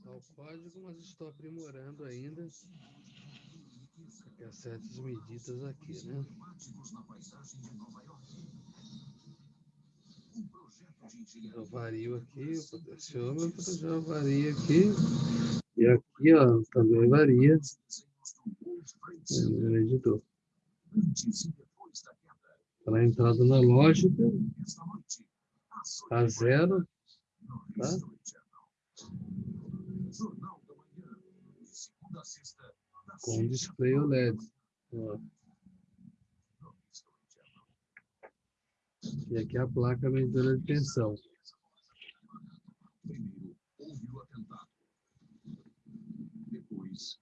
Está o código, mas estou aprimorando ainda para certas medidas aqui, né? Eu vario aqui, o potenciômetro já varia aqui. E aqui, ó, também varia. Editor. Para a entrada na lógica, a zero, tá? Com display OLED. Ó. E aqui a placa medidora de tensão. Primeiro, houve o atentado. Depois,